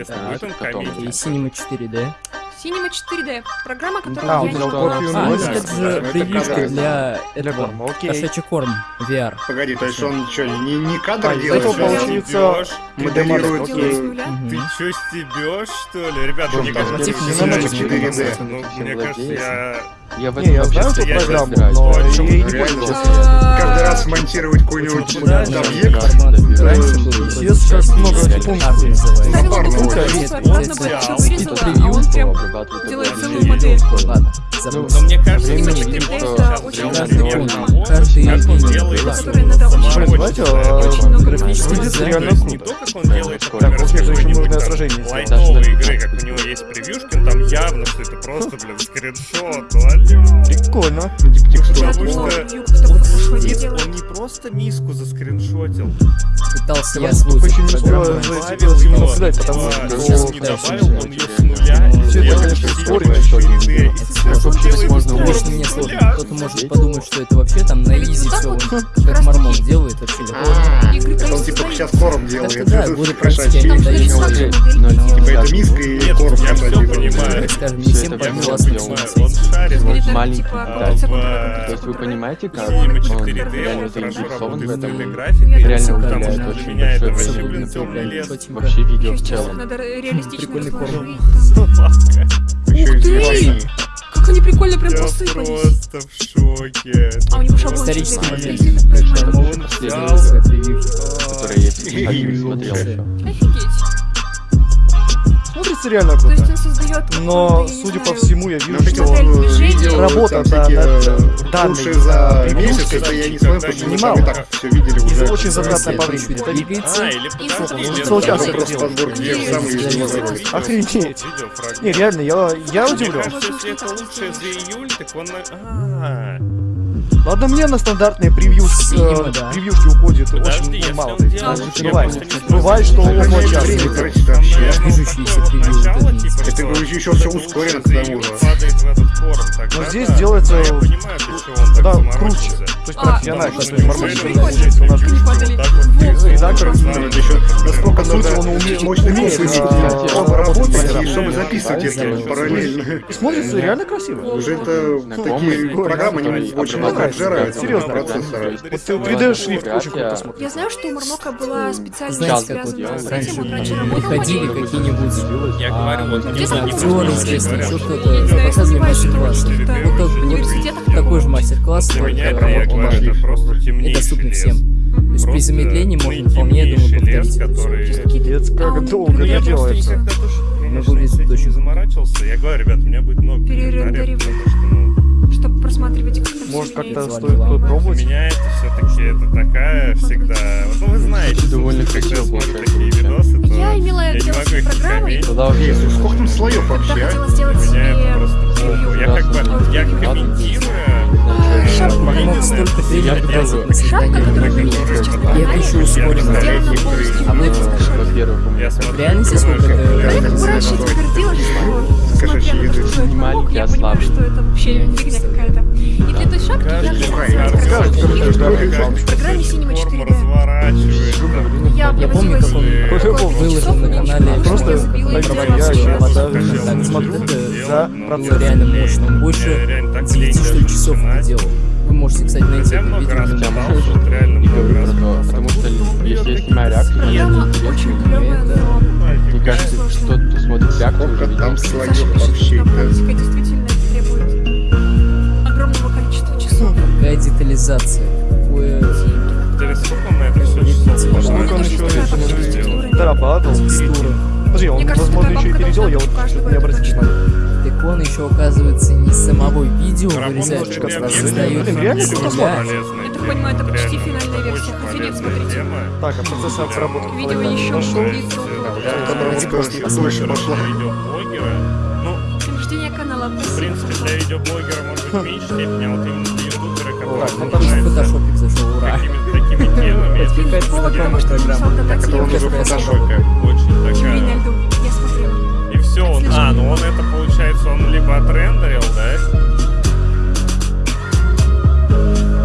интересно, будет он комедий? Cinema 4D. Cinema 4D. Программа, которую да, я не. А, это же превьюшка для этого, кошачий корм VR. Погоди, то есть он что, не, не кадр а, делает? Это получается моделирует... Ты что, стебешь, что ли? Ребята, мне кажется, Cinema 4D. Мне кажется, я... Я в этом знаю эту программу, но ей не пользовался. Каждый раз монтировать какой-нибудь объект. Сейчас много пунктов. Можно было, что вырезала, а он прям делает целую модель забыл. Но мне кажется, Время не видит, что каждый как он делает, графически не то, как он делает, так, у нужное отражение. Лайтовые игры, как у него есть превьюшкин, там явно, что это просто, блин, скриншот, ну, Прикольно. Типа, потому что он сидит, он не просто миску заскриншотил. Пытался я слушать. Почему добавил потому что... Сейчас не добавил, он ее с нуля, и сделал 4 тысячи. Делай можно, лично мне сложно. Кто-то может подумать, что это вообще там на изи все. Как мормон делает вообще легко. А, он типа сейчас корм делает. Да, буду прощать они дают уже. Типа это миска и корм. Я все понимаю. Скажем, не всем понравилось сделано. Маленький. То есть вы понимаете, как ну, он реально заинтересован в этом? Реально уделяет очень большое время. Вообще видео в целом. Прикольный корм. Ух ты! они прикольно прям посыпались. Просто в шоке. А у него шаблон. Исторический момент. Шаблон взял, который я смотрел. Офигеть хочется реально об. То есть он создает Но, судя по всему, я вижу, что работа над данной за месяц, я не знаю, что мы так все. Очень затратная по времени. Это липицы. И целчаса просто подбор. Охренеть. Не, реально, я удивлен. Если это лучшее за июль, так он... А, ну, Ладно, мне на стандартные превьюшки, Сима, э, да. превьюшки уходит Подожди, очень мало. Ты скрывай, бывает, что у него час. Это короче еще все ускорено к тому же. Но здесь делается да, круче. То есть профессионально, что не И закрыть еще. Насколько надо он умеет, умеет оба работать, чтобы записывать их параллельно. Смотрится реально красиво. Ну, уже это такие программы не очень много отжирают. Серьезно. Процессора. Вот ты 3D шрифт очень круто смотрится. Я знаю, что у Мармока была специально связана с этим, он раньше работал. Ходили какие-нибудь. Я говорю, вот не знаю, известно, что-то показывали мастер-классы. Вот как мне такой же мастер-класс, только это просто темнейший И доступны лес. всем. То есть при замедлении можно вполне, я думаю, повторить. Который... Пиздец, как а, долго это делается. Ну, выглядит очень... заморачивался. Я говорю, ребят, у меня будет много комментариев, потому что, ну, чтобы просматривать как Может, как-то стоит попробовать? Для меня это все-таки это такая ну, всегда... Вот, ну, вы знаете, довольно когда смотрю такие видосы, то я, имела я не могу их программой. Тогда уже... Сколько там слоев вообще? Я хотела сделать себе... Я как бы... Я комментирую, я попробую. Я хочу ускоренную. А вот во-первых, реальности сколько? Блин, Кураж, что? Маленький, я понимаю, что это вообще фигня какая-то. И для той шапки я в программе синего 4D. Я помню, как он выложил на канале. Просто я не смотрю за процесс. Реально мощно. Больше часов не делал. Вы можете, кстати, найти я это много. Раз что реально много раз. То, потому что если я снимаю реакцию, мне не очень это... Мне кажется, что ты смотришь реакцию, уже видел. Там слоев вообще действительно требует огромного количества часов. Какая детализация, какое... Да сколько он еще сделал? Да, падал. Подожди, он, возможно, еще и переделал, я вот не обратил внимания дракон еще оказывается не с самого видео вырезает, а создает реально Это, понимаю, это почти финальная версия, хотя смотрите. Так, а процесс обработки Видео еще шоу-лицо. Давайте просто послушаем. Нахождение ну, канала. В принципе, для видеоблогера может меньше степени, а вот именно для ютубера, который ну, там же фотошопик зашел, ура. Такими темами. Это какая-то. Так, это уже фотошопе. Очень такая все, он, а, ну он это получается, он либо отрендерил, да?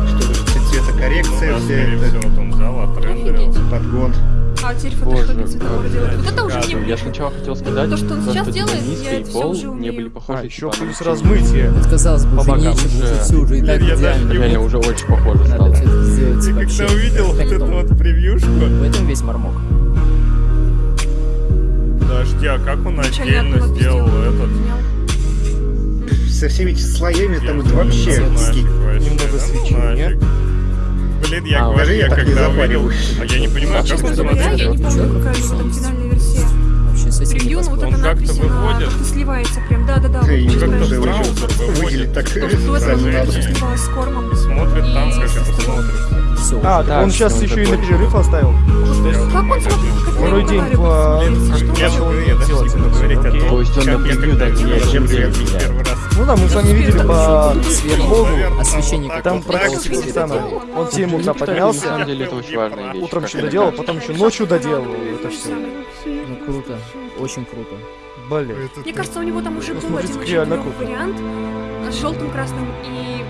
Что же, цветокоррекция ну, да, вся это. Вот он взял, отрендерил. Подгон. А теперь фотошопе цветового делает. Вот это уже не... Я сначала хотел сказать, то, что он сейчас делает, я это все уже умею. Не были похожи а, еще типа плюс размытие. Казалось бы, уже нечего, все уже и так идеально. Реально уже очень похоже стало. Ты когда увидел вот эту вот превьюшку... В этом весь мормок подожди, а как он отдельно одного сделал этот? Со всеми этими слоями там это вообще Немного да ну. Блин, я А, говорю, я когда увидел, а я не понимаю, как Честно он говоря, я не помню, какая же там финальная версия. Вообще с этим Превью, ну вот. Он эта как-то надпись, она выводит. как-то сливается прям, да-да-да. Да, вот как-то в браузер выводит. так Потому что до этого с кормом. Смотрит там, как это смотрит. Все, А, Да, так он сейчас еще и на перерыв оставил. Как он Второй день по- То есть он на превью даже не. Ну да, мы с вами видели по Сверху Богу, освещение так там практически так самое. Он в 7 утра Кстати, На поднялся, самом деле это очень важная вещь. утром мне доделал, потом еще ночью доделал это все. Ну круто, очень круто. Блин. Мне кажется, у него там уже был один вариант с желтым, красным и...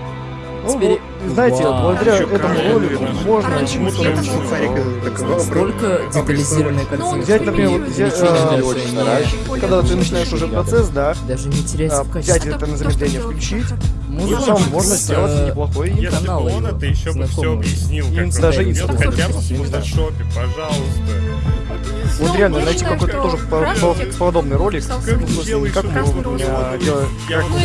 Теперь- знаете, Вау. благодаря Ещё этому ролику можно чему-то научиться. Столько детализированной он картинки. Взять, например, вот взять, очень э. Когда ты начинаешь уже процесс, да, Даже не терять а, в взять это на замедление включить, Музыка можно сделать неплохой Если бы он это еще бы все объяснил, как даже делает, хотя бы в фотошопе, пожалуйста. Вот Ну, реально считаю, какой-то что тоже подобный ролик, Как ну, а,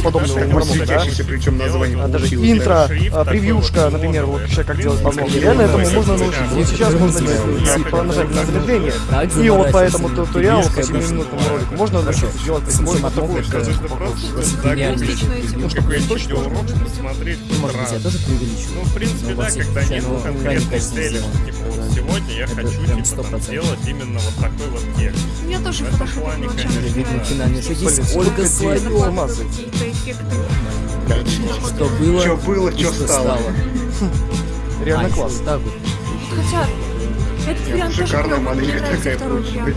подобный светящийся, причем название А даже интро, а, превьюшка, например, вот как делать я Реально этому можно научиться. Вот сейчас можно нажать на замедление, и вот по этому туториалу, по Видишь, как 7-минутному ролику, можно научиться делать Мармок, такую ну, видеоурок посмотреть Ну, может быть, я тоже Ну, преувеличиваю. в принципе, Ну, да, когда нет ну, конкретной цели, что, типа, сегодня я хочу, типа, там, 100%. сделать именно вот такой вот текст. Мне тоже В этом плане, конечно, Видно нравится. финальный шаг. Блин, Есть сколько Ольга эффекты. Что было, Что было, что стало. Реально А, класс. еще вот так вот. Хотя, этот вариант тоже Шикарная клёвый, мне нравится такая второй вариант.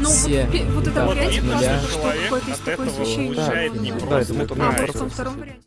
Ну, вот, Все пе- вот это этапы вариант от классный, нуля. то, что какое-то из такое освещение. получает не Да, просто это А, в кайф. том втором варианте.